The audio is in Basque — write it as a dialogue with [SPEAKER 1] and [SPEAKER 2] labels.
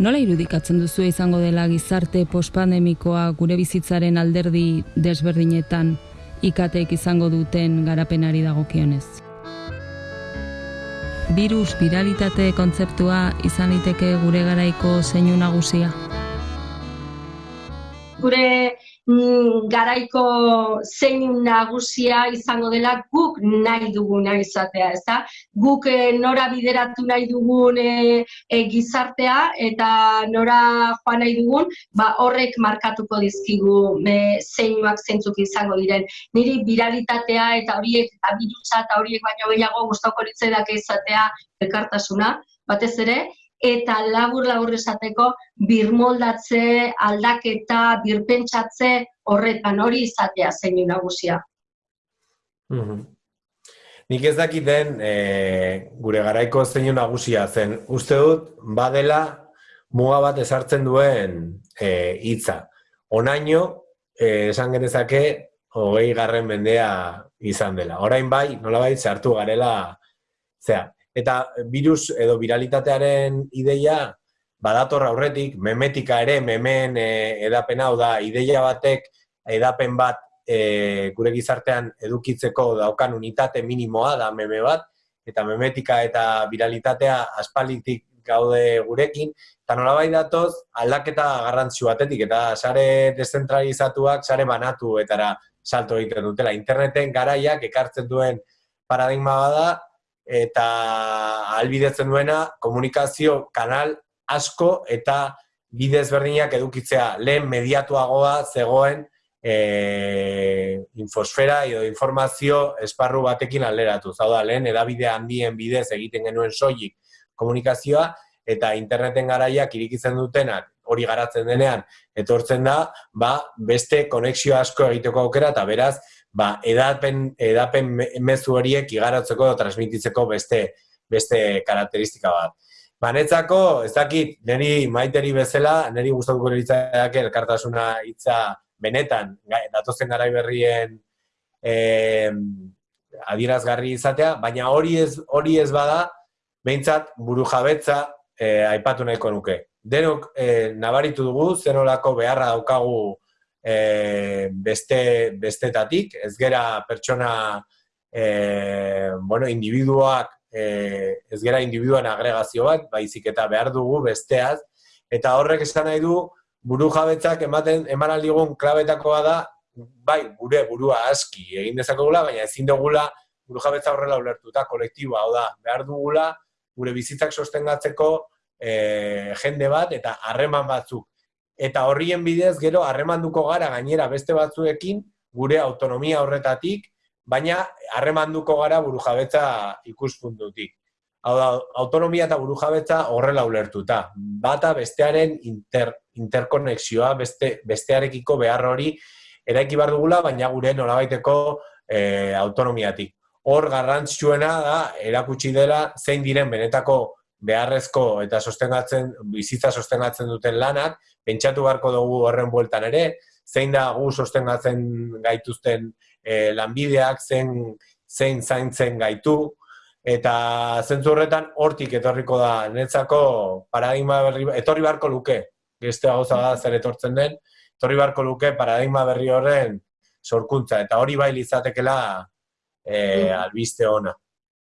[SPEAKER 1] Nola irudikatzen duzu izango dela gizarte postpandemikoa gure bizitzaren alderdi desberdinetan ikatek izango duten garapenari dagokionez? Virus viralitate kontzeptua izan liteke gure garaiko zeinu nagusia?
[SPEAKER 2] Gure garaiko zein nagusia izango dela guk nahi duguna izatea, ez da? Guk e, nora bideratu nahi dugun e, gizartea eta nora joan nahi dugun, ba horrek markatuko dizkigu e, zeinuak zeintzuk izango diren. Niri viralitatea eta horiek eta birusa eta horiek baino gehiago gustoko litzaidak izatea elkartasuna, batez ere, eta labur labur esateko birmoldatze, aldaketa, birpentsatze horretan hori izatea zein nagusia.
[SPEAKER 3] Mm Nik ez dakit den e, gure garaiko zein nagusia zen. Uste dut, badela muga bat esartzen duen e, hitza. Onaino, e, esan genezake, hogei garren mendea izan dela. Orain bai, nola bai, zartu garela, zera, eta virus edo viralitatearen ideia badator aurretik, memetika ere, memen e, edapen hau da, ideia batek edapen bat e, gure gizartean edukitzeko daukan unitate minimoa da meme bat, eta memetika eta viralitatea aspalitik gaude gurekin, eta nola datoz aldaketa garrantzio batetik, eta sare descentralizatuak, sare banatu etara salto egiten dutela. Interneten garaiak ekartzen duen paradigma bada, eta albidetzen duena komunikazio kanal asko eta bidez berdinak edukitzea lehen mediatuagoa zegoen e, infosfera edo informazio esparru batekin alderatu. Zau da, lehen edabide handien bidez egiten genuen soilik komunikazioa eta interneten garaiak irikitzen dutenak hori garatzen denean etortzen da, ba, beste konexio asko egiteko aukera eta beraz, ba, edapen, edapen mezu horiek igaratzeko edo transmititzeko beste, beste karakteristika bat. Banetzako, ez dakit, niri maiteri bezala, niri gustatuko litzaidak elkartasuna hitza benetan, datozen garai berrien eh, adierazgarri izatea, baina hori ez, hori ez bada, behintzat buru jabetza eh, aipatu nahiko nuke. Denok eh, nabaritu dugu, zenolako beharra daukagu e, beste, bestetatik, ez gera pertsona, e, bueno, individuak, e, ez gera individuan agregazio bat, baizik eta behar dugu besteaz, eta horrek esan nahi du, buru jabetzak ematen, eman aldigun klabetakoa da, bai, gure burua aski egin dezakogula, baina ezin dugula buru jabetza horrela ulertuta, kolektiboa, hau da, behar dugula, gure bizitzak sostengatzeko e, jende bat, eta harreman batzuk eta horrien bidez gero harremanduko gara gainera beste batzuekin gure autonomia horretatik, baina harremanduko gara burujabetza ikuspuntutik. Hau da, autonomia eta burujabetza horrela ulertuta. Bata bestearen inter, interkonexioa, beste, bestearekiko behar hori eraiki bar dugula, baina gure nolabaiteko e, autonomiatik. Hor garrantzitsuena da erakutsi dela zein diren benetako beharrezko eta sostengatzen bizitza sostengatzen duten lanak, pentsatu beharko dugu horren bueltan ere, zein da gu sostengatzen gaituzten e, lanbideak, zein, zein zaintzen gaitu, eta zentzu horretan hortik etorriko da netzako paradigma berri, etorri beharko luke, beste gauza da zer etortzen den, etorri beharko luke paradigma berri horren sorkuntza, eta hori bai lizatekela e, albiste ona.